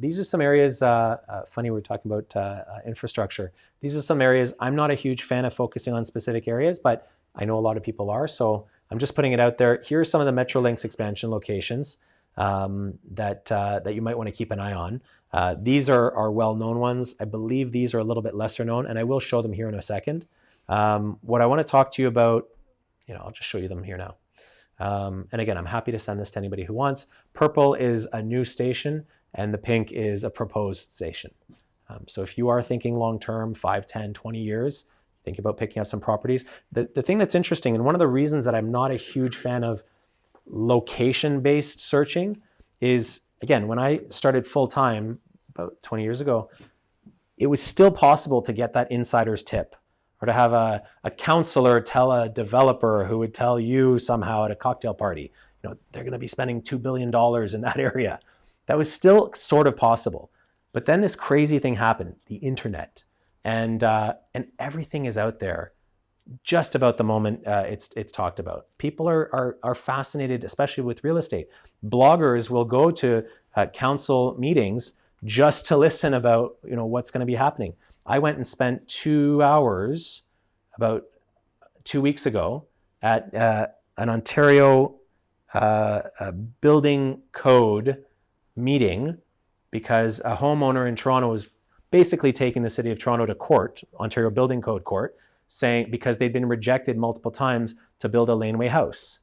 these are some areas, uh, uh, funny we're talking about uh, uh, infrastructure. These are some areas, I'm not a huge fan of focusing on specific areas, but I know a lot of people are, so I'm just putting it out there. Here are some of the Metrolinx expansion locations um, that, uh, that you might want to keep an eye on. Uh, these are, are well-known ones. I believe these are a little bit lesser known, and I will show them here in a second. Um, what I want to talk to you about, you know, I'll just show you them here now. Um, and again, I'm happy to send this to anybody who wants. Purple is a new station and the pink is a proposed station. Um, so if you are thinking long-term, 5, 10, 20 years, think about picking up some properties. The, the thing that's interesting, and one of the reasons that I'm not a huge fan of location-based searching is, again, when I started full-time about 20 years ago, it was still possible to get that insider's tip or to have a, a counselor tell a developer who would tell you somehow at a cocktail party, you know, they're going to be spending $2 billion in that area. That was still sort of possible. But then this crazy thing happened, the internet. And, uh, and everything is out there just about the moment uh, it's, it's talked about. People are, are, are fascinated, especially with real estate. Bloggers will go to uh, council meetings just to listen about you know, what's going to be happening. I went and spent two hours about two weeks ago at uh, an Ontario uh, building code meeting because a homeowner in Toronto was basically taking the city of Toronto to court, Ontario Building Code Court, saying because they'd been rejected multiple times to build a laneway house.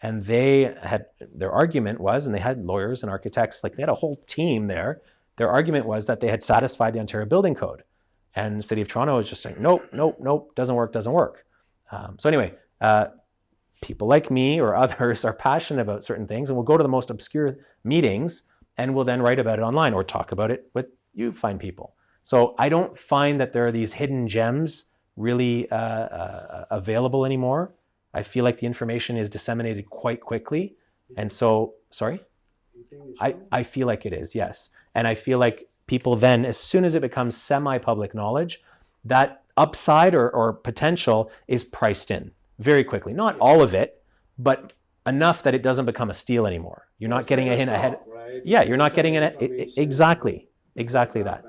And they had, their argument was, and they had lawyers and architects, like they had a whole team there. Their argument was that they had satisfied the Ontario Building Code. And the city of Toronto was just saying, nope, nope, nope, doesn't work, doesn't work. Um, so anyway, uh, people like me or others are passionate about certain things and we'll go to the most obscure meetings and we'll then write about it online or talk about it with you fine people. So I don't find that there are these hidden gems really uh, uh, available anymore. I feel like the information is disseminated quite quickly. And so, sorry? I, I feel like it is, yes. And I feel like people then, as soon as it becomes semi-public knowledge, that upside or, or potential is priced in very quickly. Not all of it, but enough that it doesn't become a steal anymore. You're not getting a hint ahead. Yeah, you're not getting it. Exactly, exactly that.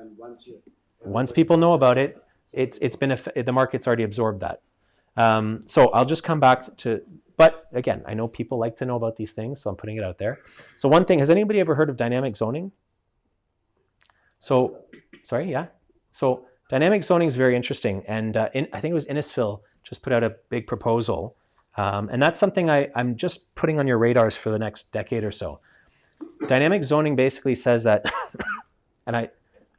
Once people know about it, it's it's been a, the market's already absorbed that. Um, so I'll just come back to, but again, I know people like to know about these things, so I'm putting it out there. So one thing, has anybody ever heard of dynamic zoning? So, sorry, yeah. So dynamic zoning is very interesting, and uh, in, I think it was Innisfil just put out a big proposal, um, and that's something I, I'm just putting on your radars for the next decade or so. Dynamic zoning basically says that, and I,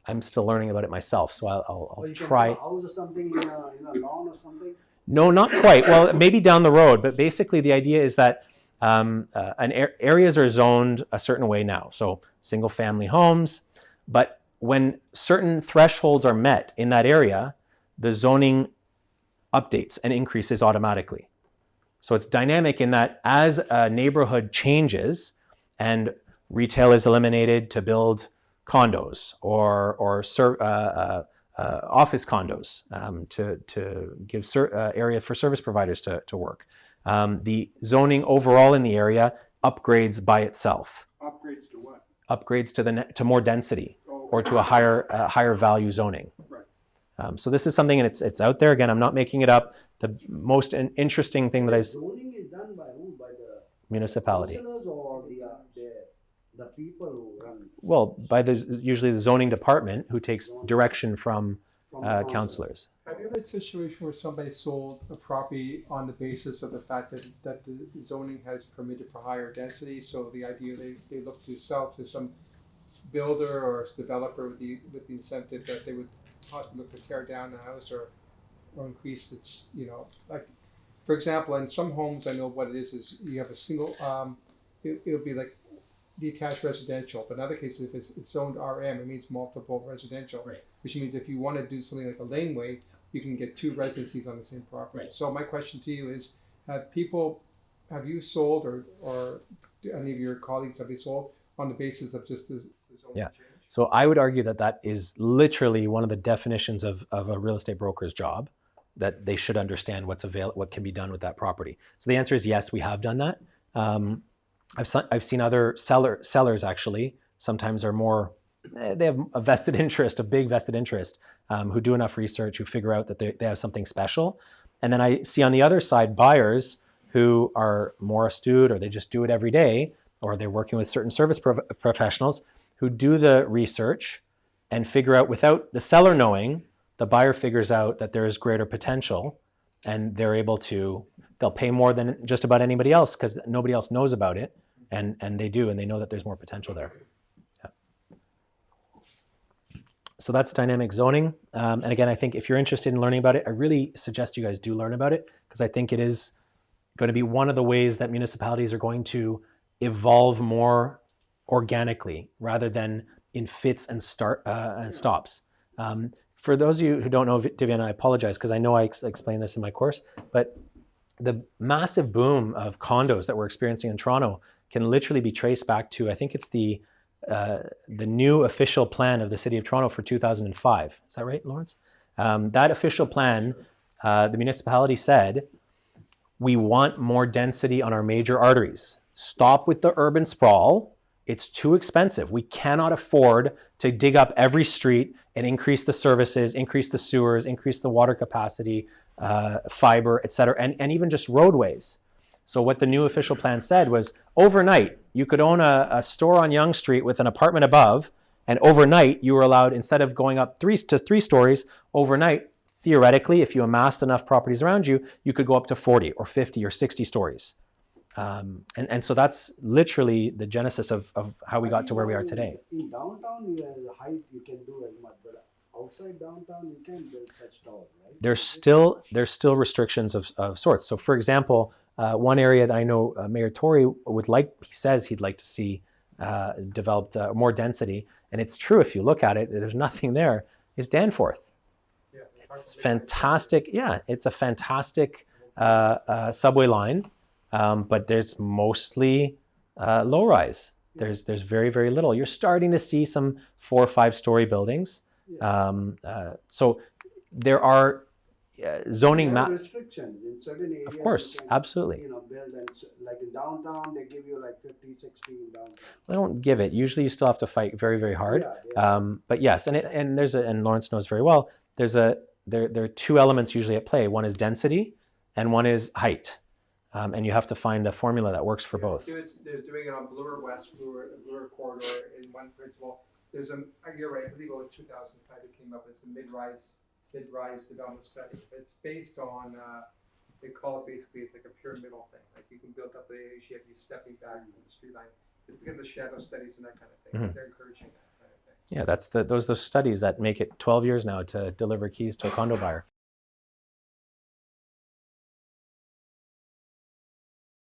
I'm still learning about it myself, so I'll, I'll, I'll try. House or something in a, in a lawn or something? No, not quite. Well, maybe down the road, but basically the idea is that um, uh, an er areas are zoned a certain way now. So single family homes, but when certain thresholds are met in that area, the zoning updates and increases automatically. So it's dynamic in that as a neighborhood changes and retail is eliminated to build condos or, or uh, uh, uh, office condos um, to, to give uh, area for service providers to, to work. Um, the zoning overall in the area upgrades by itself. Upgrades to what? Upgrades to, the to more density oh, or to a higher, uh, higher value zoning. Right. Um, so this is something and it's, it's out there. Again, I'm not making it up. The most interesting thing that I... Zoning is done by who? By the municipality. or the, the people who run? Well, by the usually the zoning department who takes direction from uh, councilors. Have you had a situation where somebody sold a property on the basis of the fact that, that the zoning has permitted for higher density? So the idea they, they look to sell to some builder or developer with the, with the incentive that they would possibly look to tear down the house or, or increase its, you know, like, for example, in some homes, I know what it is, is you have a single, um, it, it'll be like detached residential, but in other cases, if it's, it's zoned RM, it means multiple residential. Right. Which means if you want to do something like a laneway, you can get two residencies on the same property. Right. So my question to you is, have people, have you sold or, or do any of your colleagues, have they sold on the basis of just the, the zoning Yeah. change? So I would argue that that is literally one of the definitions of, of a real estate broker's job, that they should understand what's avail what can be done with that property. So the answer is yes, we have done that. Um, I've, I've seen other seller, sellers actually sometimes are more eh, they have a vested interest, a big vested interest, um, who do enough research, who figure out that they, they have something special. And then I see on the other side buyers who are more astute or they just do it every day or they're working with certain service prof- professionals who do the research and figure out without the seller knowing, the buyer figures out that there is greater potential and they're able to, they'll pay more than just about anybody else because nobody else knows about it and, and they do and they know that there's more potential there. So that's dynamic zoning. Um, and again, I think if you're interested in learning about it, I really suggest you guys do learn about it because I think it is going to be one of the ways that municipalities are going to evolve more organically rather than in fits and start uh, and stops. Um, for those of you who don't know Vivian, I apologize because I know I ex- explained this in my course, but the massive boom of condos that we're experiencing in Toronto can literally be traced back to I think it's the uh, the new official plan of the City of Toronto for 2005. Is that right, Lawrence? Um, that official plan, uh, the municipality said, we want more density on our major arteries. Stop with the urban sprawl. It's too expensive. We cannot afford to dig up every street and increase the services, increase the sewers, increase the water capacity, uh, fiber, et cetera, and, and even just roadways. So what the new official plan said was overnight, you could own a, a store on Yonge Street with an apartment above, and overnight you were allowed, instead of going up three to three stories, overnight, theoretically, if you amassed enough properties around you, you could go up to 40 or 50 or 60 stories. Um, and, and so that's literally the genesis of, of how we got to where we are today. In downtown, you have the height you can do as much, but outside downtown, you can't build such tall, right? there's still there's still restrictions of, of sorts. So, for example, uh, one area that I know uh, Mayor Tory would like, he says he'd like to see uh, developed uh, more density, and it's true if you look at it. There's nothing there. Is Danforth? Yeah, It's fantastic. Yeah, it's a fantastic uh, uh, subway line, um, but there's mostly uh, low rise. There's there's very very little. You're starting to see some four or five story buildings. Um, uh, so there are uh, zoning There are map. restrictions in certain areas. Of course, can, absolutely. You know, build and like in downtown, they give you like 50, 60 in downtown. They don't give it. Usually, you still have to fight very very hard. Yeah, yeah. Um, but yes, and it, and there's a and Lawrence knows very well. There's a there there are two elements usually at play. One is density, and one is height. Um, and you have to find a formula that works for both. It's, they're doing it on Bloor West, Bloor, Bloor corridor in one principle. There's a, uh, you're right, I believe it was two thousand five that came up, it's a mid-rise, mid-rise development study. It's based on, uh, they call it basically, it's like a pyramidal thing, like you can build up the you have you stepping back from the street line. It's because of shadow studies and that kind of thing, Mhm. they're encouraging that kind of thing. Yeah, that's the those those studies that make it 12 years now to deliver keys to a condo buyer.